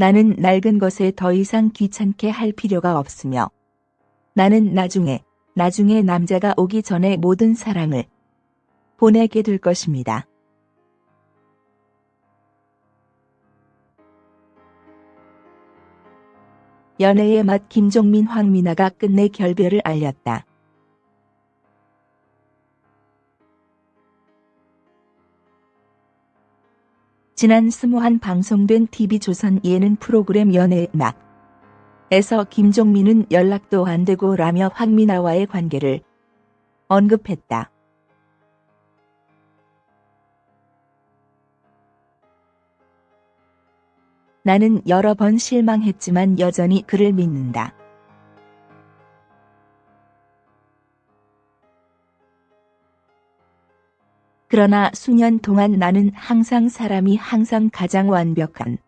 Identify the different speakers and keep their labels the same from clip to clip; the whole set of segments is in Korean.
Speaker 1: 나는 낡은 것에 더 이상 귀찮게 할 필요가 없으며 나는 나중에 나중에 남자가 오기 전에 모든 사랑을 보내게 될 것입니다. 연애의 맛 김종민 황미나가 끝내 결별을 알렸다. 지난 스무한 방송된 TV조선 예능 프로그램 연애의 맛에서 김종민은 연락도 안 되고 라며 황미나와의 관계를 언급했다. 나는 여러 번 실망했지만 여전히 그를 믿는다. 그러나 수년 동안 나는 항상 사람이 항상 가장 완벽한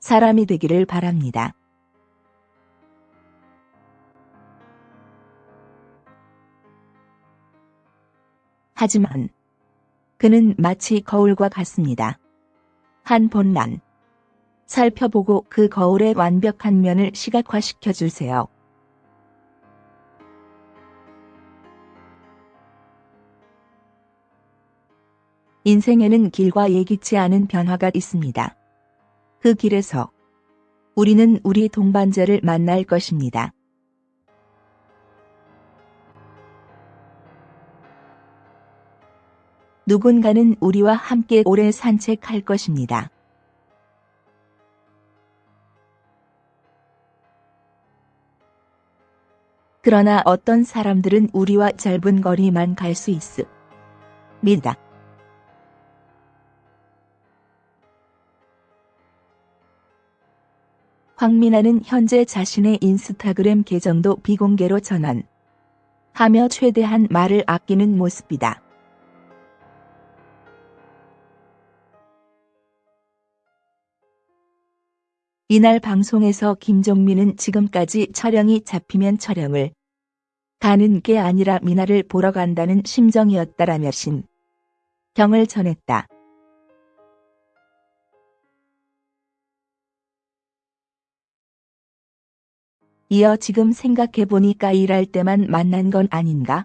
Speaker 1: 사람이 되기를 바랍니다. 하지만 그는 마치 거울과 같습니다. 한 번만 살펴보고 그 거울의 완벽한 면을 시각화시켜 주세요. 인생에는 길과 예기치 않은 변화가 있습니다. 그 길에서 우리는 우리 동반자를 만날 것입니다. 누군가는 우리와 함께 오래 산책할 것입니다. 그러나 어떤 사람들은 우리와 짧은 거리만 갈 수 있습니다. 황민아는 현재 자신의 인스타그램 계정도 비공개로 전환 하며 최대한 말을 아끼는 모습이다. 이날 방송에서 김종민은 지금까지 촬영이 잡히면 촬영을 가는 게 아니라 미나를 보러 간다는 심정이었다라며 심경을 전했다. 이어 지금 생각해보니까 일할 때만 만난 건 아닌가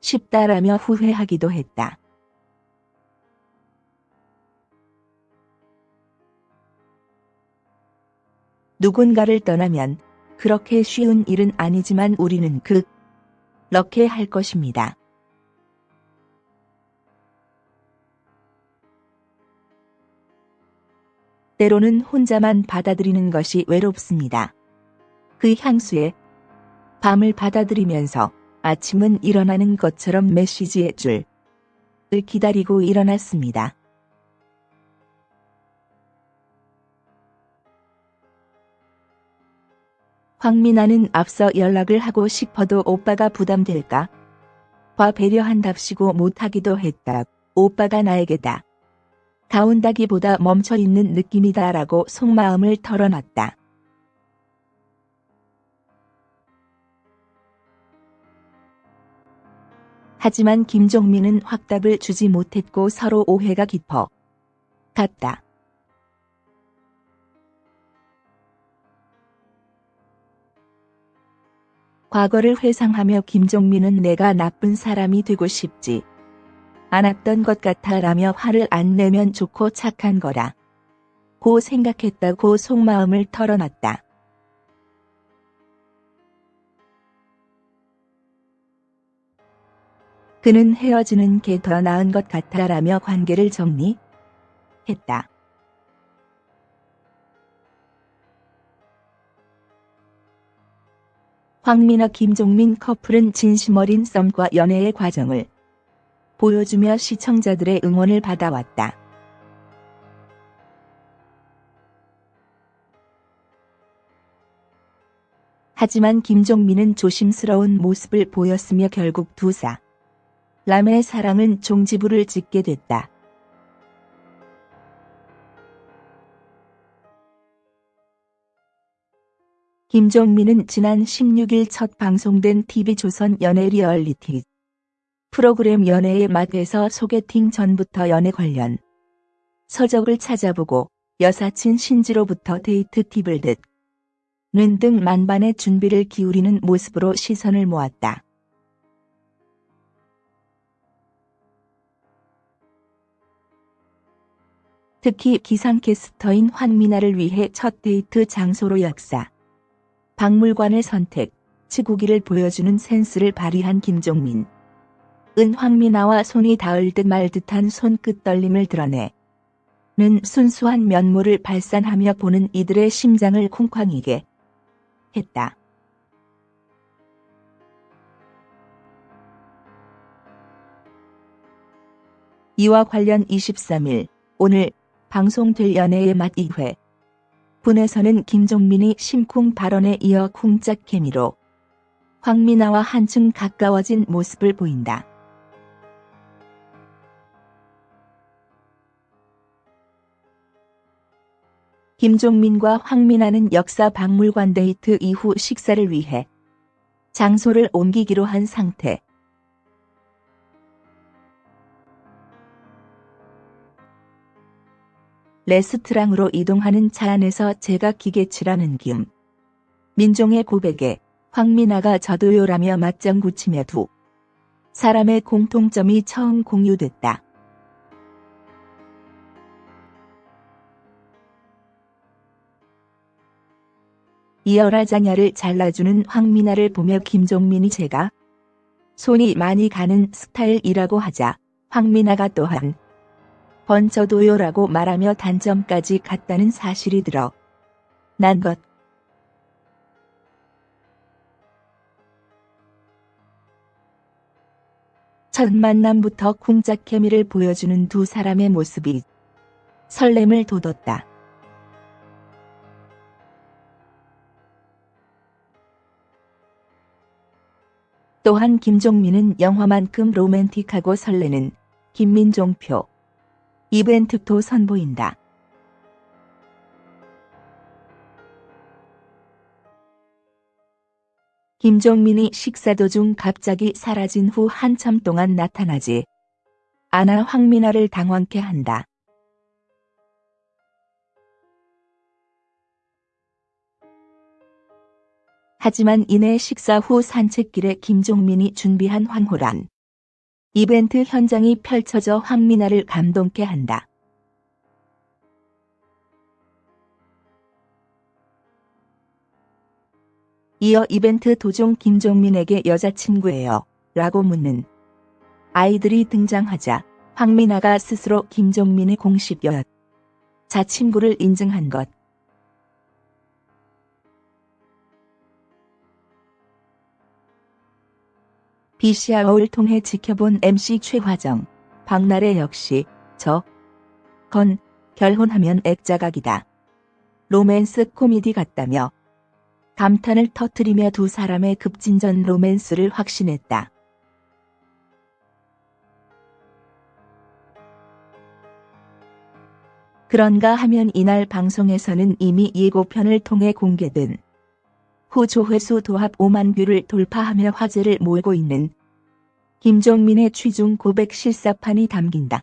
Speaker 1: 싶다라며 후회하기도 했다. 누군가를 떠나면 그렇게 쉬운 일은 아니지만 우리는 그렇게 할 것입니다. 때로는 혼자만 받아들이는 것이 외롭습니다. 그 향수에 밤을 받아들이면서 아침은 일어나는 것처럼 메시지의 줄을 기다리고 일어났습니다. 황민아는 앞서 연락을 하고 싶어도 오빠가 부담될까? 봐 배려한답시고 못하기도 했다. 오빠가 나에게 다. 가온다기보다 멈춰있는 느낌이다 라고 속마음을 털어놨다. 하지만 김종민은 확답을 주지 못했고 서로 오해가 깊어 갔다. 과거를 회상하며 김종민은 내가 나쁜 사람이 되고 싶지 않았던 것 같아 라며 화를 안 내면 좋고 착한 거라. 고 생각했다고 속마음을 털어놨다. 그는 헤어지는 게 더 나은 것 같아 라며 관계를 정리했다. 황민아 김종민 커플은 진심 어린 썸과 연애의 과정을 보여주며 시청자들의 응원을 받아왔다. 하지만 김종민은 조심스러운 모습을 보였으며 결국 두 사 람의 사랑은 종지부를 짓게 됐다. 김종민은 지난 16일 첫 방송된 TV조선 연애 리얼리티 프로그램 연애의 맛에서 소개팅 전부터 연애 관련 서적을 찾아보고 여사친 신지로부터 데이트 팁을 듣는 등 만반의 준비를 기울이는 모습으로 시선을 모았다. 특히 기상캐스터인 황미나를 위해 첫 데이트 장소로 역사. 박물관을 선택, 치구기를 보여주는 센스를 발휘한 김종민. 은 황미나와 손이 닿을 듯 말 듯한 손끝 떨림을 드러내. 는 순수한 면모를 발산하며 보는 이들의 심장을 쿵쾅이게 했다. 이와 관련 23일 오늘 방송될 연애의 맛 2회 분에서는 김종민이 심쿵 발언에 이어 쿵짝 케미로 황미나와 한층 가까워진 모습을 보인다. 김종민과 황미나는 역사 박물관 데이트 이후 식사를 위해 장소를 옮기기로 한 상태. 레스트랑으로 이동하는 차 안에서 제가 기계치라는 김. 민종의 고백에 황미나가 저도요라며 맞장 구치며 두 사람의 공통점이 처음 공유됐다. 이어라 자냐를 잘라주는 황미나를 보며 김종민이 제가 손이 많이 가는 스타일이라고 하자 황미나가 또한 번져도요라고 말하며 단점까지 갔다는 사실이 들어 난 것. 첫 만남부터 쿵짝 케미를 보여주는 두 사람의 모습이 설렘을 돋웠다. 또한 김종민은 영화만큼 로맨틱하고 설레는 김민종표 이벤트도 선보인다. 김종민이 식사 도중 갑자기 사라진 후 한참 동안 나타나지 않아 황민아를 당황케 한다. 하지만 이내 식사 후 산책길에 김종민이 준비한 황홀한 이벤트 현장이 펼쳐져 황미나를 감동케 한다. 이어 이벤트 도중 김종민에게 여자친구예요. 라고 묻는 아이들이 등장하자 황미나가 스스로 김종민의 공식 여자 친구를 인증한 것. BCR을 통해 지켜본 MC 최화정, 박나래 역시 저, 건, 결혼하면 액자각이다. 로맨스 코미디 같다며 감탄을 터뜨리며 두 사람의 급진전 로맨스를 확신했다. 그런가 하면 이날 방송에서는 이미 예고편을 통해 공개된 후 조회수 도합 5만 뷰를 돌파하며 화제를 몰고 있는 김종민의 취중 고백 실사판이 담긴다.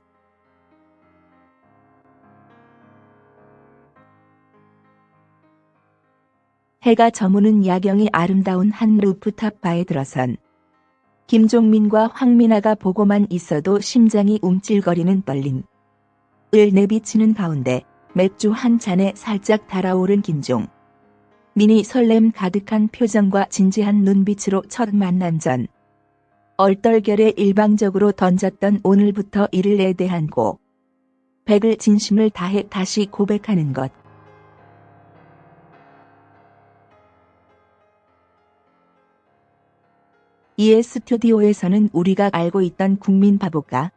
Speaker 1: 해가 저무는 야경이 아름다운 한 루프탑 바에 들어선 김종민과 황민아가 보고만 있어도 심장이 움찔거리는 떨림. 을 내비치는 가운데 맥주 한 잔에 살짝 달아오른 김종. 민이 설렘 가득한 표정과 진지한 눈빛으로 첫 만남 전 얼떨결에 일방적으로 던졌던 오늘부터 이를에 대한 고 백을 진심을 다해 다시 고백하는 것. 이에 스튜디오에서는 우리가 알고 있던 국민 바보가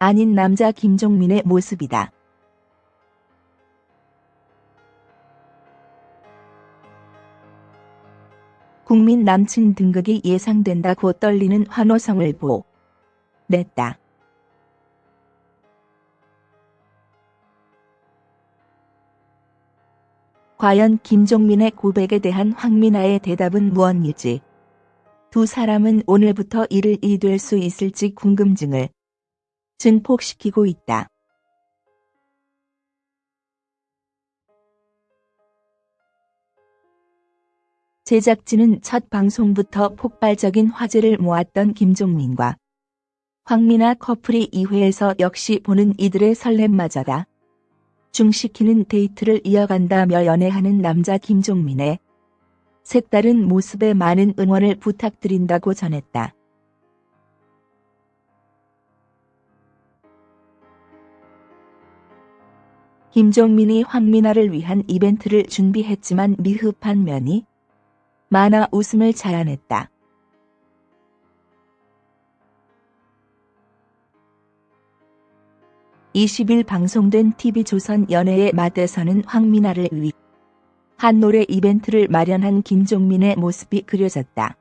Speaker 1: 아닌 남자 김종민의 모습이다. 국민 남친 등극이 예상된다고 떨리는 환호성을 보 냈다. 과연 김종민의 고백에 대한 황민아의 대답은 무엇일지 두 사람은 오늘부터 이를 이될 수 있을지 궁금증을 증폭시키고 있다. 제작진은 첫 방송부터 폭발적인 화제를 모았던 김종민과 황미나 커플이 2회에서 역시 보는 이들의 설렘마저다. 중시키는 데이트를 이어간다며 연애하는 남자 김종민의 색다른 모습에 많은 응원을 부탁드린다고 전했다. 김종민이 황미나를 위한 이벤트를 준비했지만 미흡한 면이 많아 웃음을 자아냈다. 20일 방송된 TV조선 연애의 맛에서는 황미나를 위 한 노래 이벤트를 마련한 김종민의 모습이 그려졌다.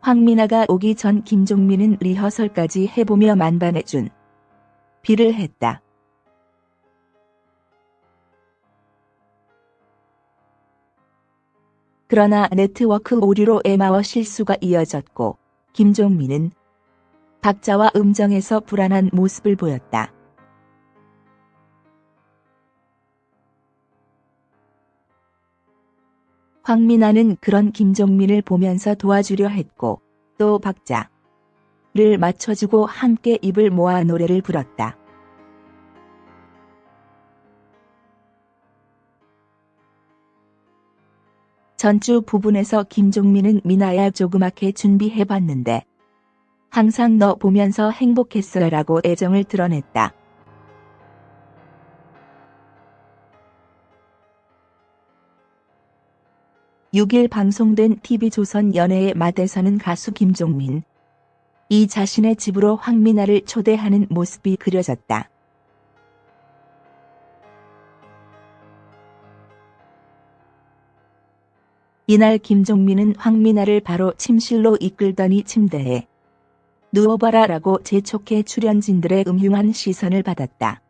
Speaker 1: 황미나가 오기 전 김종민은 리허설까지 해보며 만반해준 비를 했다. 그러나 네트워크 오류로 에마워 실수가 이어졌고 김종민은 박자와 음정에서 불안한 모습을 보였다. 황민아는 그런 김종민을 보면서 도와주려 했고 또 박자를 맞춰주고 함께 입을 모아 노래를 불렀다. 전주 부분에서 김종민은 미나야 조그맣게 준비해봤는데 항상 너 보면서 행복했어요 라고 애정을 드러냈다. (6일) 방송된 TV조선 연애의 맛에서는 가수 김종민 이 자신의 집으로 황미나를 초대하는 모습이 그려졌다. 이날 김종민은 황미나를 바로 침실로 이끌더니 침대에 누워봐라 라고 재촉해 출연진들의 음흉한 시선을 받았다.